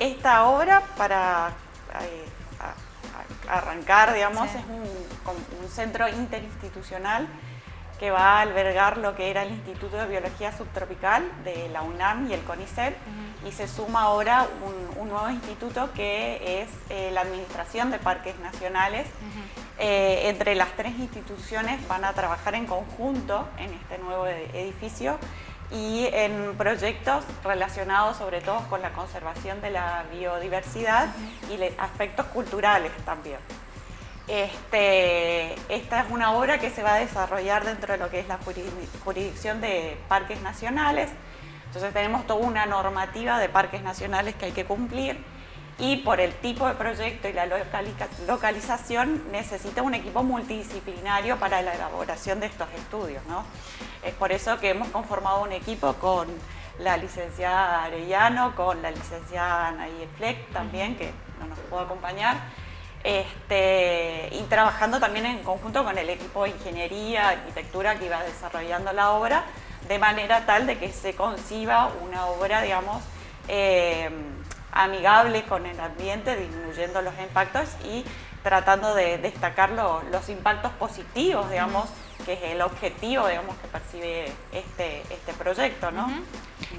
esta obra, para eh, arrancar, digamos, es un, centro interinstitucional que va a albergar lo que era el Instituto de Biología Subtropical de la UNAM y el CONICET y se suma ahora un, nuevo instituto que es eh, la Administración de Parques Nacionales. Eh, entre las tres instituciones van a trabajar en conjunto en este nuevo edificio y en proyectos relacionados sobre todo con la conservación de la biodiversidad y aspectos culturales también. Este, esta es una obra que se va a desarrollar dentro de lo que es la jurisdicción de parques nacionales. Entonces tenemos toda una normativa de parques nacionales que hay que cumplir y por el tipo de proyecto y la localización necesita un equipo multidisciplinario para la elaboración de estos estudios. ¿no? Es por eso que hemos conformado un equipo con la licenciada Arellano, con la licenciada Naye Fleck también, que no nos pudo acompañar, este, y trabajando también en conjunto con el equipo de ingeniería, arquitectura que iba desarrollando la obra, de manera tal de que se conciba una obra, digamos, eh, amigable con el ambiente, disminuyendo los impactos y tratando de destacar los impactos positivos, digamos, que es el objetivo, digamos, que percibe este, este proyecto, ¿no?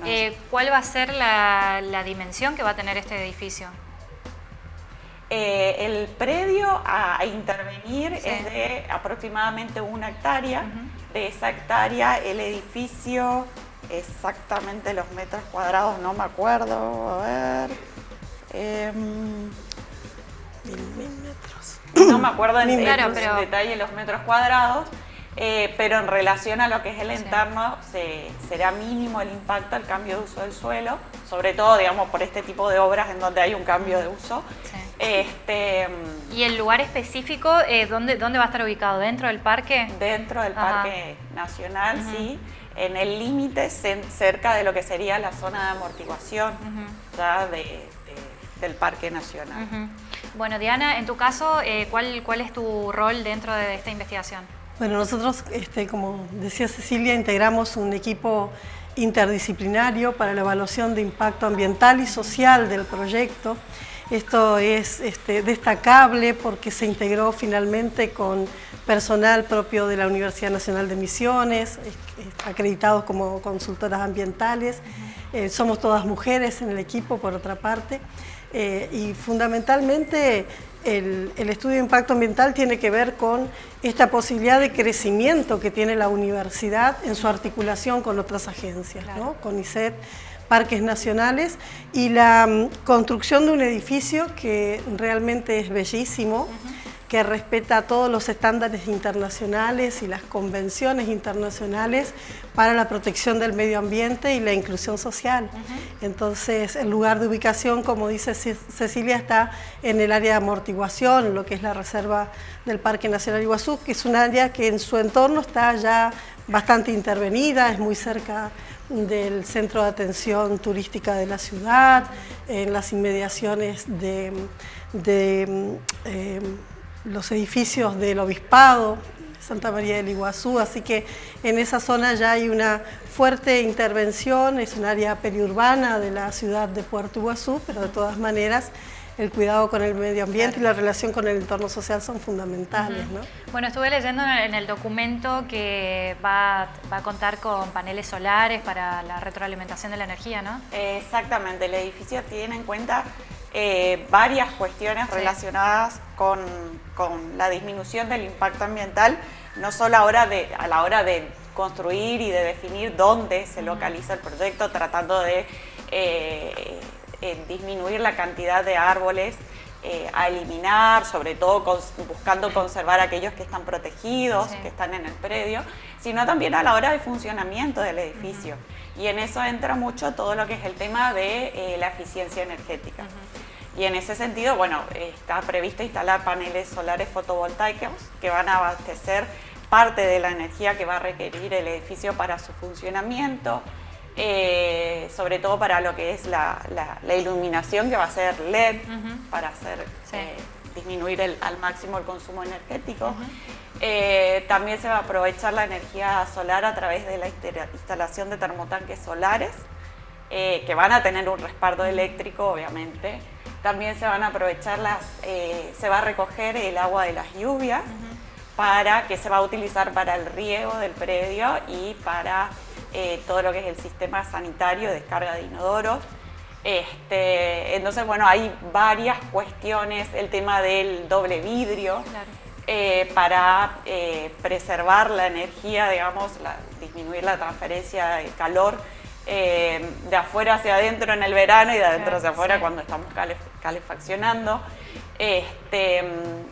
Eh, ¿Cuál va a ser la, dimensión que va a tener este edificio? Eh, el predio a, intervenir es de aproximadamente una hectárea. De esa hectárea, el edificio exactamente los metros cuadrados, no me acuerdo, a ver. Eh, No me acuerdo en, detalle los metros cuadrados, eh, pero en relación a lo que es el entorno será mínimo el impacto al cambio de uso del suelo, sobre todo digamos por este tipo de obras en donde hay un cambio de uso. Este, ¿Y el lugar específico, eh, ¿dónde, ¿dónde va a estar ubicado? ¿Dentro del parque? Dentro del Parque Nacional, sí en el límite cerca de lo que sería la zona de amortiguación del Parque Nacional. Bueno, Diana, en tu caso, eh, ¿cuál, ¿cuál es tu rol dentro de esta investigación? Bueno, nosotros, este, como decía Cecilia, integramos un equipo interdisciplinario para la evaluación de impacto ambiental y social del proyecto. Esto es este, destacable porque se integró finalmente con personal propio de la Universidad Nacional de Misiones, acreditados como consultoras ambientales. Eh, somos todas mujeres en el equipo, por otra parte. Eh, y fundamentalmente el, estudio de impacto ambiental tiene que ver con esta posibilidad de crecimiento que tiene la universidad en su articulación con otras agencias, con ICET, parques nacionales y la mm, construcción de un edificio que realmente es bellísimo, que respeta todos los estándares internacionales y las convenciones internacionales para la protección del medio ambiente y la inclusión social. Entonces, el lugar de ubicación, como dice Cecilia, está en el área de amortiguación, lo que es la reserva del Parque Nacional Iguazú, que es un área que en su entorno está ya bastante intervenida, es muy cerca del centro de atención turística de la ciudad, en las inmediaciones de, em, los edificios del Obispado, Santa María del Iguazú, así que en esa zona ya hay una fuerte intervención, es un área periurbana de la ciudad de Puerto Iguazú, pero de todas maneras el cuidado con el medio ambiente y la relación con el entorno social son fundamentales. ¿no? Bueno, estuve leyendo en el documento que va, a contar con paneles solares para la retroalimentación de la energía, ¿no? Exactamente, el edificio tiene en cuenta eh, varias cuestiones relacionadas con, la disminución del impacto ambiental, no solo a, de, a la hora de construir y de definir dónde se localiza el proyecto, tratando de eh, disminuir la cantidad de árboles eh, a eliminar, sobre todo buscando conservar aquellos que están protegidos, que están en el predio, sino también a la hora de funcionamiento del edificio. Y en eso entra mucho todo lo que es el tema de eh, la eficiencia energética. Y en ese sentido, bueno, está previsto instalar paneles solares fotovoltaicos que van a abastecer parte de la energía que va a requerir el edificio para su funcionamiento, eh, sobre todo para lo que es la, iluminación que va a ser LED para hacer eh, disminuir al máximo el consumo energético. Eh, también se va a aprovechar la energía solar a través de la instalación de termotanques solares eh, que van a tener un respaldo eléctrico, obviamente. También se van a aprovechar las, eh, se va a recoger el agua de las lluvias para que se va a utilizar para el riego del predio y para eh, todo lo que es el sistema sanitario, descarga de inodoros. Este, entonces, bueno, hay varias cuestiones, el tema del doble vidrio, eh, para eh, preservar la energía, digamos, disminuir la transferencia de calor de afuera hacia adentro en el verano y de adentro hacia afuera cuando estamos calefaccionando. Este,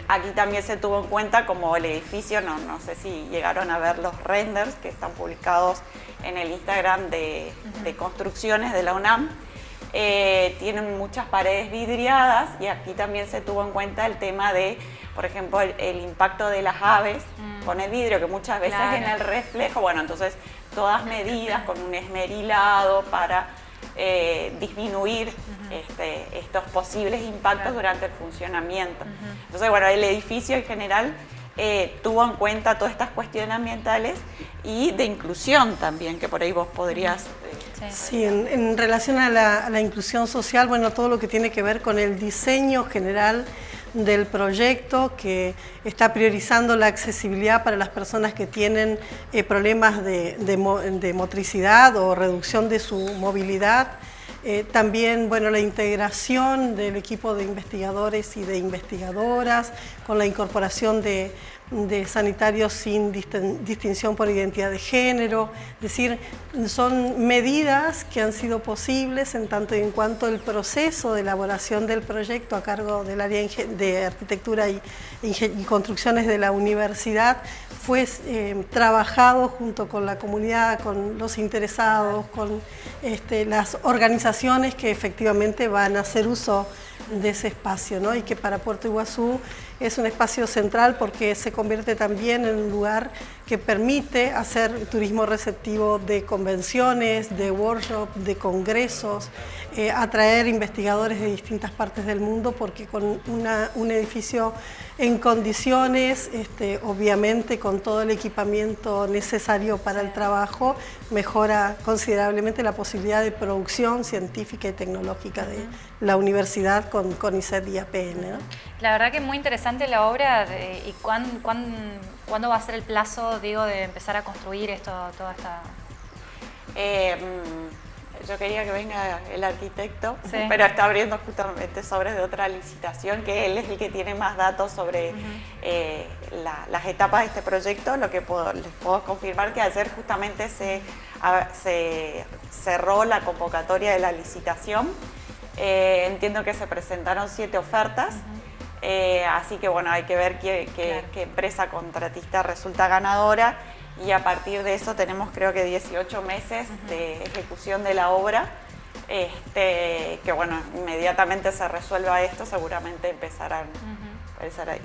aquí también se tuvo en cuenta como el edificio, no, no sé si llegaron a ver los renders que están publicados en el Instagram de, construcciones de la UNAM. Eh, tienen muchas paredes vidriadas y aquí también se tuvo en cuenta el tema de, por ejemplo, el, impacto de las aves mm. con el vidrio, que muchas veces en el reflejo, bueno, entonces todas medidas con un esmerilado para eh, disminuir este, estos posibles impactos durante el funcionamiento. Entonces, bueno, el edificio en general eh, tuvo en cuenta todas estas cuestiones ambientales y de inclusión también, que por ahí vos podrías... Eh, sí, en, relación a la, inclusión social, bueno, todo lo que tiene que ver con el diseño general del proyecto que está priorizando la accesibilidad para las personas que tienen problemas de motricidad o reducción de su movilidad, eh, también bueno, la integración del equipo de investigadores y de investigadoras con la incorporación de de sanitarios sin distinción por identidad de género, es decir, son medidas que han sido posibles en tanto y en cuanto el proceso de elaboración del proyecto a cargo del área de arquitectura y, construcciones de la universidad fue eh, trabajado junto con la comunidad, con los interesados, con este, las organizaciones que efectivamente van a hacer uso de ese espacio ¿no? y que para Puerto Iguazú es un espacio central porque se convierte también en un lugar que permite hacer turismo receptivo de convenciones, de workshops, de congresos, eh, atraer investigadores de distintas partes del mundo porque con un edificio en condiciones, este, obviamente con todo el equipamiento necesario para el trabajo, mejora considerablemente la posibilidad de producción científica y tecnológica de la universidad con, con ICET y APN. La verdad que es muy interesante la obra y cuán, cuándo va a ser el plazo, digo, de empezar a construir esto, toda esta... Eh, mm, yo quería que venga el arquitecto, pero está abriendo justamente sobre de otra licitación, que él es el que tiene más datos sobre eh, las etapas de este proyecto. Lo que les puedo confirmar que ayer justamente se, se cerró la convocatoria de la licitación. Eh, entiendo que se presentaron siete ofertas. Eh, así que bueno, hay que ver qué, empresa contratista resulta ganadora y a partir de eso tenemos creo que 18 meses de ejecución de la obra. Este, que bueno, inmediatamente se resuelva esto, seguramente empezarán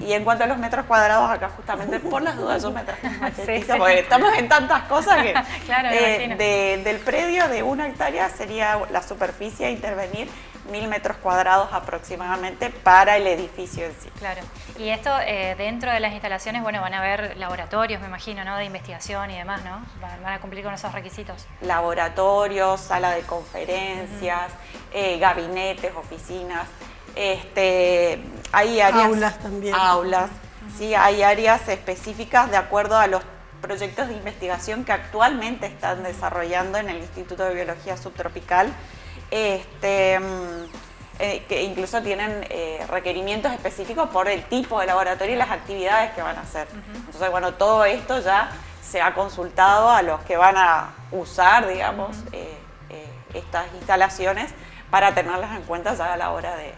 y en cuanto a los metros cuadrados, acá justamente por las dudas yo me traje porque estamos en tantas cosas que eh, del predio de una hectárea sería la superficie a intervenir mil metros cuadrados aproximadamente para el edificio en sí. Claro. Y esto eh, dentro de las instalaciones, bueno, van a haber laboratorios, me imagino, ¿no? De investigación y demás, ¿no? Van, a cumplir con esos requisitos. Laboratorios, sala de conferencias, eh, gabinetes, oficinas. Este, hay áreas, aulas también. Aulas, sí, hay áreas específicas de acuerdo a los proyectos de investigación que actualmente están desarrollando en el Instituto de Biología Subtropical, este, mm, eh, que incluso tienen eh, requerimientos específicos por el tipo de laboratorio y las actividades que van a hacer. Entonces, bueno, todo esto ya se ha consultado a los que van a usar, digamos, eh, estas instalaciones para tenerlas en cuenta ya a la hora de,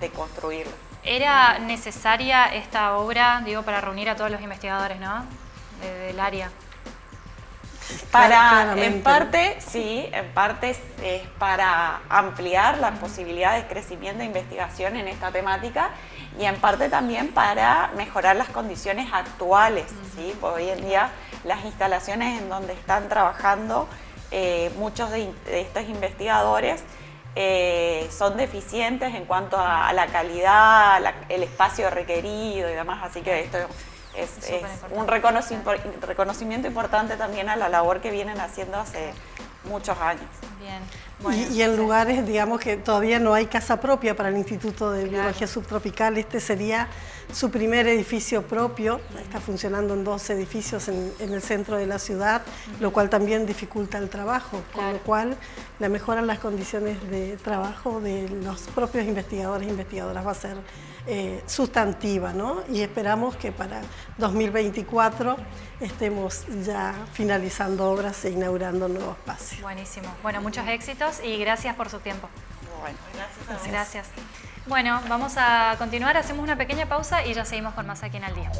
de construirlo. ¿Era necesaria esta obra, digo, para reunir a todos los investigadores, ¿no? del área. Para, en parte, sí, en parte es, para ampliar las posibilidades de crecimiento e investigación en esta temática y en parte también para mejorar las condiciones actuales. ¿sí? hoy en día las instalaciones en donde están trabajando eh, muchos de estos investigadores eh, son deficientes en cuanto a, la calidad, el espacio requerido y demás, así que esto es, un reconocimiento, importante también a la labor que vienen haciendo hace muchos años. Y, en lugares, digamos, que todavía no hay casa propia para el Instituto de Biología Subtropical, este sería su primer edificio propio, está funcionando en dos edificios en, el centro de la ciudad, lo cual también dificulta el trabajo, con lo cual la mejora en las condiciones de trabajo de los propios investigadores e investigadoras va a ser eh, sustantiva, ¿no? Y esperamos que para 2024 estemos ya finalizando obras e inaugurando nuevos espacios. Buenísimo. Bueno, muchos éxitos y gracias por su tiempo. Bueno, gracias. Gracias. Bueno, vamos a continuar, hacemos una pequeña pausa y ya seguimos con más aquí en Al Día.